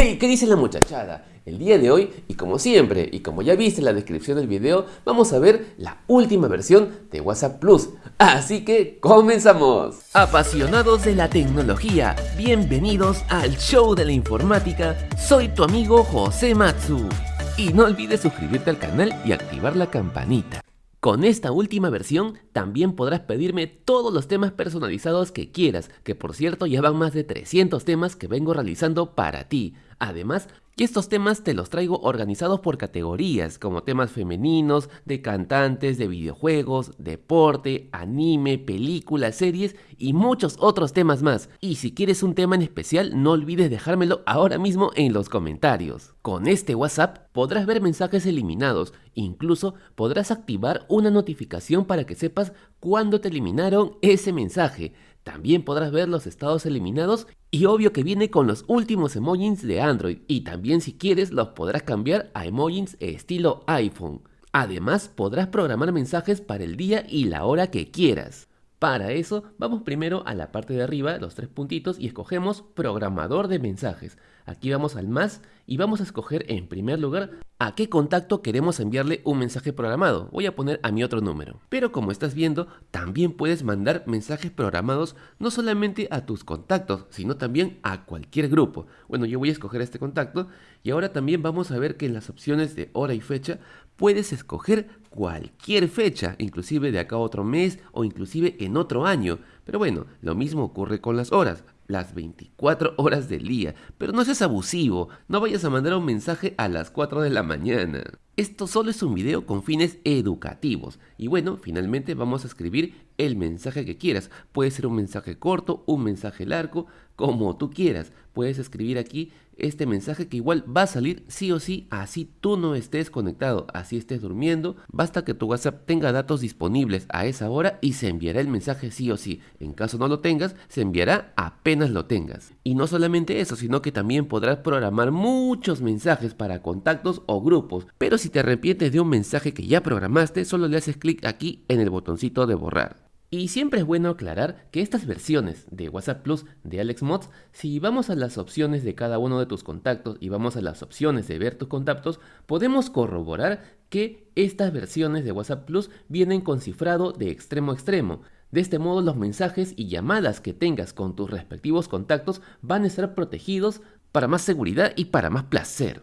Hey, ¿qué dice la muchachada? El día de hoy, y como siempre, y como ya viste en la descripción del video, vamos a ver la última versión de WhatsApp Plus. Así que, ¡comenzamos! Apasionados de la tecnología, bienvenidos al show de la informática. Soy tu amigo José Matsu. Y no olvides suscribirte al canal y activar la campanita. Con esta última versión también podrás pedirme todos los temas personalizados que quieras, que por cierto ya van más de 300 temas que vengo realizando para ti. Además, y estos temas te los traigo organizados por categorías, como temas femeninos, de cantantes, de videojuegos, deporte, anime, películas, series y muchos otros temas más. Y si quieres un tema en especial, no olvides dejármelo ahora mismo en los comentarios. Con este WhatsApp podrás ver mensajes eliminados, incluso podrás activar una notificación para que sepas cuándo te eliminaron ese mensaje. También podrás ver los estados eliminados y obvio que viene con los últimos emojis de Android y también si quieres los podrás cambiar a emojis estilo iPhone. Además podrás programar mensajes para el día y la hora que quieras. Para eso vamos primero a la parte de arriba, los tres puntitos y escogemos programador de mensajes. Aquí vamos al más y vamos a escoger en primer lugar a qué contacto queremos enviarle un mensaje programado. Voy a poner a mi otro número. Pero como estás viendo, también puedes mandar mensajes programados no solamente a tus contactos, sino también a cualquier grupo. Bueno, yo voy a escoger este contacto y ahora también vamos a ver que en las opciones de hora y fecha puedes escoger cualquier fecha, inclusive de acá a otro mes o inclusive en otro año. Pero bueno, lo mismo ocurre con las horas las 24 horas del día. Pero no seas abusivo, no vayas a mandar un mensaje a las 4 de la mañana. Esto solo es un video con fines educativos. Y bueno, finalmente vamos a escribir el mensaje que quieras. Puede ser un mensaje corto, un mensaje largo, como tú quieras. Puedes escribir aquí este mensaje que igual va a salir sí o sí, así tú no estés conectado, así estés durmiendo, basta que tu WhatsApp tenga datos disponibles a esa hora y se enviará el mensaje sí o sí. En caso no lo tengas, se enviará apenas lo tengas. Y no solamente eso, sino que también podrás programar muchos mensajes para contactos o grupos. Pero si te arrepientes de un mensaje que ya programaste, solo le haces clic aquí en el botoncito de borrar. Y siempre es bueno aclarar que estas versiones de WhatsApp Plus de AlexMods, si vamos a las opciones de cada uno de tus contactos y vamos a las opciones de ver tus contactos, podemos corroborar que estas versiones de WhatsApp Plus vienen con cifrado de extremo a extremo. De este modo los mensajes y llamadas que tengas con tus respectivos contactos van a estar protegidos para más seguridad y para más placer.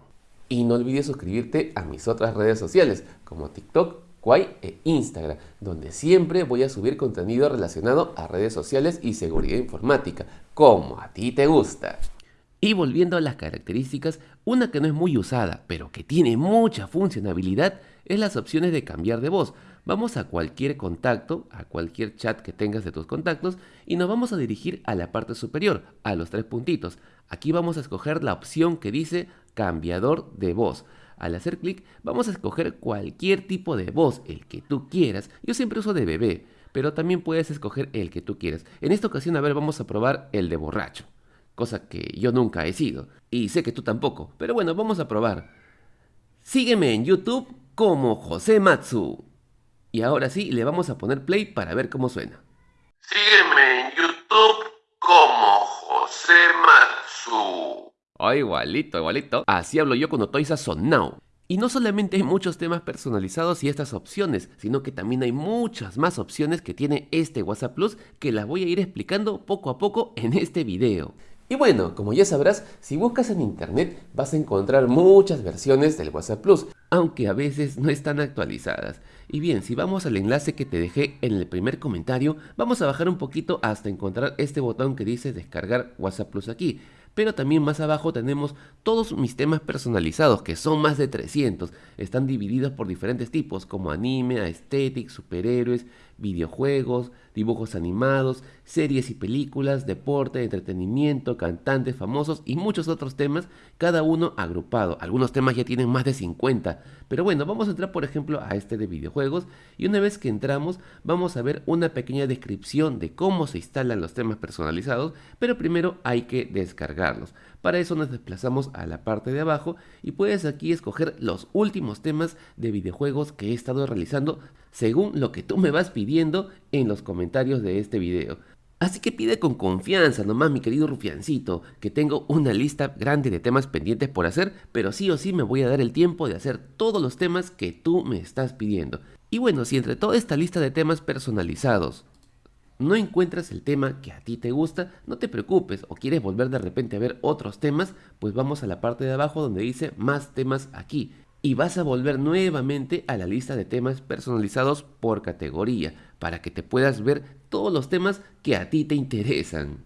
Y no olvides suscribirte a mis otras redes sociales como TikTok, Quai e Instagram, donde siempre voy a subir contenido relacionado a redes sociales y seguridad informática, como a ti te gusta. Y volviendo a las características, una que no es muy usada, pero que tiene mucha funcionalidad, es las opciones de cambiar de voz. Vamos a cualquier contacto, a cualquier chat que tengas de tus contactos y nos vamos a dirigir a la parte superior, a los tres puntitos. Aquí vamos a escoger la opción que dice cambiador de voz. Al hacer clic vamos a escoger cualquier tipo de voz, el que tú quieras. Yo siempre uso de bebé, pero también puedes escoger el que tú quieras. En esta ocasión, a ver, vamos a probar el de borracho. Cosa que yo nunca he sido. Y sé que tú tampoco. Pero bueno, vamos a probar. Sígueme en YouTube como José Matsu. Y ahora sí, le vamos a poner play para ver cómo suena. Sígueme en YouTube como José Matsu. Oh, igualito, igualito. Así hablo yo cuando estoy sazonado. Y no solamente hay muchos temas personalizados y estas opciones, sino que también hay muchas más opciones que tiene este WhatsApp Plus que las voy a ir explicando poco a poco en este video. Y bueno, como ya sabrás, si buscas en internet vas a encontrar muchas versiones del WhatsApp Plus, aunque a veces no están actualizadas. Y bien, si vamos al enlace que te dejé en el primer comentario, vamos a bajar un poquito hasta encontrar este botón que dice descargar WhatsApp Plus aquí pero también más abajo tenemos todos mis temas personalizados, que son más de 300. Están divididos por diferentes tipos, como anime, aesthetic, superhéroes, videojuegos, dibujos animados, series y películas, deporte, entretenimiento, cantantes famosos y muchos otros temas, cada uno agrupado. Algunos temas ya tienen más de 50. Pero bueno, vamos a entrar por ejemplo a este de videojuegos y una vez que entramos vamos a ver una pequeña descripción de cómo se instalan los temas personalizados, pero primero hay que descargarlos. Para eso nos desplazamos a la parte de abajo y puedes aquí escoger los últimos temas de videojuegos que he estado realizando según lo que tú me vas pidiendo en los comentarios de este video. Así que pide con confianza nomás mi querido rufiancito, que tengo una lista grande de temas pendientes por hacer, pero sí o sí me voy a dar el tiempo de hacer todos los temas que tú me estás pidiendo. Y bueno, si entre toda esta lista de temas personalizados no encuentras el tema que a ti te gusta, no te preocupes o quieres volver de repente a ver otros temas, pues vamos a la parte de abajo donde dice más temas aquí y vas a volver nuevamente a la lista de temas personalizados por categoría para que te puedas ver todos los temas que a ti te interesan.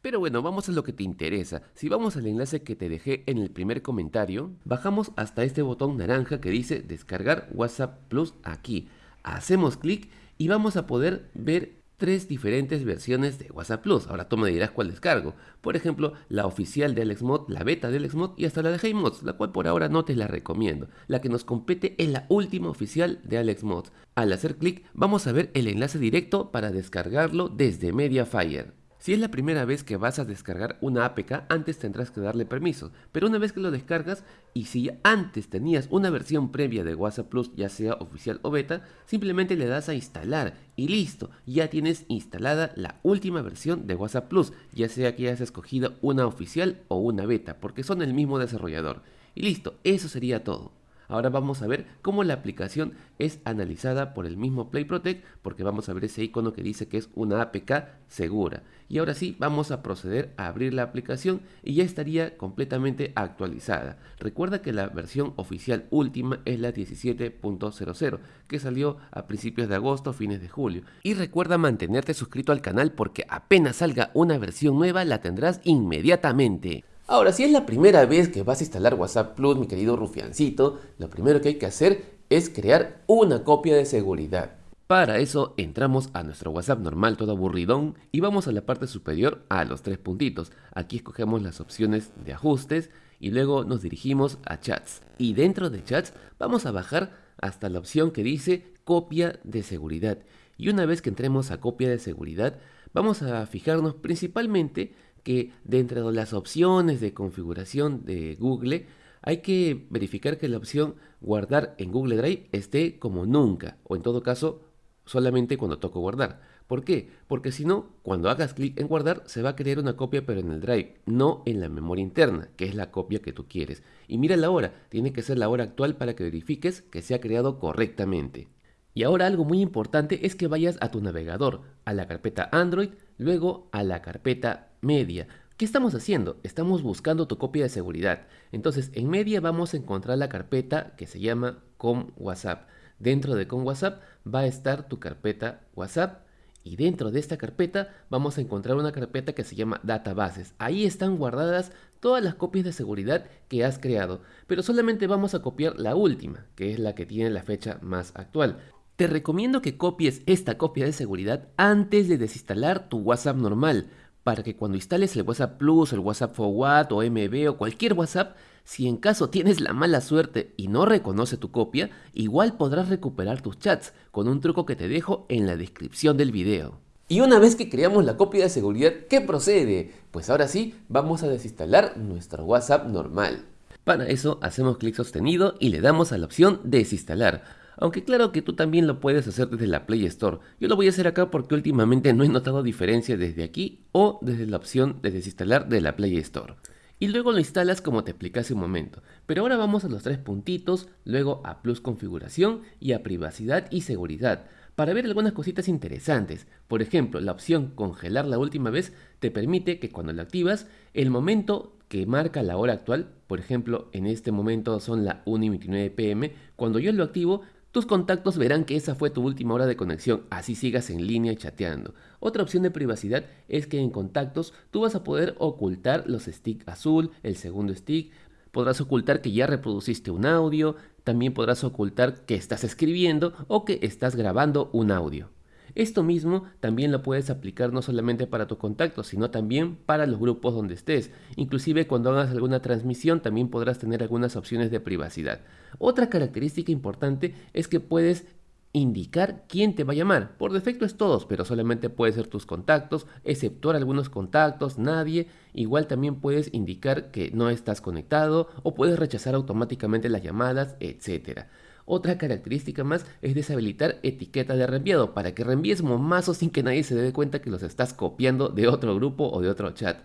Pero bueno, vamos a lo que te interesa. Si vamos al enlace que te dejé en el primer comentario, bajamos hasta este botón naranja que dice descargar WhatsApp Plus aquí. Hacemos clic y vamos a poder ver tres diferentes versiones de WhatsApp Plus. Ahora tú me dirás cuál descargo. Por ejemplo, la oficial de AlexMod, la beta de AlexMod y hasta la de HeyMods, la cual por ahora no te la recomiendo. La que nos compete es la última oficial de AlexMod. Al hacer clic vamos a ver el enlace directo para descargarlo desde Mediafire. Si es la primera vez que vas a descargar una APK, antes tendrás que darle permiso, pero una vez que lo descargas y si antes tenías una versión previa de WhatsApp Plus, ya sea oficial o beta, simplemente le das a instalar y listo, ya tienes instalada la última versión de WhatsApp Plus, ya sea que hayas escogido una oficial o una beta, porque son el mismo desarrollador. Y listo, eso sería todo. Ahora vamos a ver cómo la aplicación es analizada por el mismo Play Protect porque vamos a ver ese icono que dice que es una APK segura. Y ahora sí vamos a proceder a abrir la aplicación y ya estaría completamente actualizada. Recuerda que la versión oficial última es la 17.00 que salió a principios de agosto, fines de julio. Y recuerda mantenerte suscrito al canal porque apenas salga una versión nueva la tendrás inmediatamente. Ahora, si es la primera vez que vas a instalar WhatsApp Plus, mi querido rufiancito, lo primero que hay que hacer es crear una copia de seguridad. Para eso entramos a nuestro WhatsApp normal todo aburridón y vamos a la parte superior a los tres puntitos. Aquí escogemos las opciones de ajustes y luego nos dirigimos a chats. Y dentro de chats vamos a bajar hasta la opción que dice copia de seguridad. Y una vez que entremos a copia de seguridad vamos a fijarnos principalmente que dentro de las opciones de configuración de Google hay que verificar que la opción guardar en Google Drive esté como nunca o en todo caso solamente cuando toco guardar. ¿Por qué? Porque si no, cuando hagas clic en guardar se va a crear una copia pero en el Drive, no en la memoria interna, que es la copia que tú quieres. Y mira la hora, tiene que ser la hora actual para que verifiques que se ha creado correctamente. Y ahora algo muy importante es que vayas a tu navegador, a la carpeta Android, luego a la carpeta media. ¿Qué estamos haciendo? Estamos buscando tu copia de seguridad. Entonces, en media vamos a encontrar la carpeta que se llama com WhatsApp. Dentro de com WhatsApp va a estar tu carpeta WhatsApp y dentro de esta carpeta vamos a encontrar una carpeta que se llama databases. Ahí están guardadas todas las copias de seguridad que has creado, pero solamente vamos a copiar la última, que es la que tiene la fecha más actual. Te recomiendo que copies esta copia de seguridad antes de desinstalar tu WhatsApp normal, para que cuando instales el WhatsApp Plus, el WhatsApp Forward o MB o cualquier WhatsApp, si en caso tienes la mala suerte y no reconoce tu copia, igual podrás recuperar tus chats con un truco que te dejo en la descripción del video. Y una vez que creamos la copia de seguridad, ¿qué procede? Pues ahora sí, vamos a desinstalar nuestro WhatsApp normal. Para eso hacemos clic sostenido y le damos a la opción desinstalar. Aunque claro que tú también lo puedes hacer desde la Play Store. Yo lo voy a hacer acá porque últimamente no he notado diferencia desde aquí o desde la opción de desinstalar de la Play Store. Y luego lo instalas como te expliqué hace un momento. Pero ahora vamos a los tres puntitos, luego a Plus Configuración y a Privacidad y Seguridad para ver algunas cositas interesantes. Por ejemplo, la opción congelar la última vez te permite que cuando la activas, el momento que marca la hora actual, por ejemplo, en este momento son la 1 y 29 pm, cuando yo lo activo, tus contactos verán que esa fue tu última hora de conexión, así sigas en línea chateando. Otra opción de privacidad es que en contactos tú vas a poder ocultar los stick azul, el segundo stick, podrás ocultar que ya reproduciste un audio, también podrás ocultar que estás escribiendo o que estás grabando un audio. Esto mismo también lo puedes aplicar no solamente para tu contacto, sino también para los grupos donde estés. Inclusive cuando hagas alguna transmisión también podrás tener algunas opciones de privacidad. Otra característica importante es que puedes indicar quién te va a llamar. Por defecto es todos, pero solamente puede ser tus contactos, exceptuar algunos contactos, nadie. Igual también puedes indicar que no estás conectado o puedes rechazar automáticamente las llamadas, etc. Otra característica más es deshabilitar etiqueta de reenviado para que reenvíes momazos sin que nadie se dé cuenta que los estás copiando de otro grupo o de otro chat.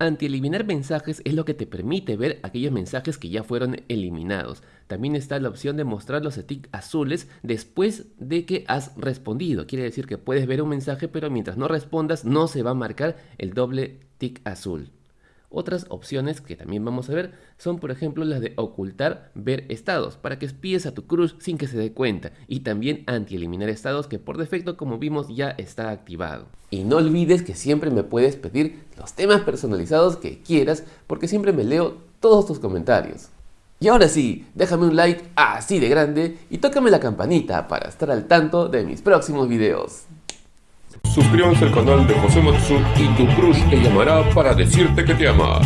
Anti-eliminar mensajes es lo que te permite ver aquellos mensajes que ya fueron eliminados. También está la opción de mostrar los tics azules después de que has respondido. Quiere decir que puedes ver un mensaje pero mientras no respondas no se va a marcar el doble tic azul. Otras opciones que también vamos a ver son por ejemplo las de ocultar ver estados para que espíes a tu crush sin que se dé cuenta y también anti-eliminar estados que por defecto como vimos ya está activado. Y no olvides que siempre me puedes pedir los temas personalizados que quieras porque siempre me leo todos tus comentarios. Y ahora sí, déjame un like así de grande y tócame la campanita para estar al tanto de mis próximos videos. Suscríbanse al canal de José Matsu y tu crush te llamará para decirte que te ama.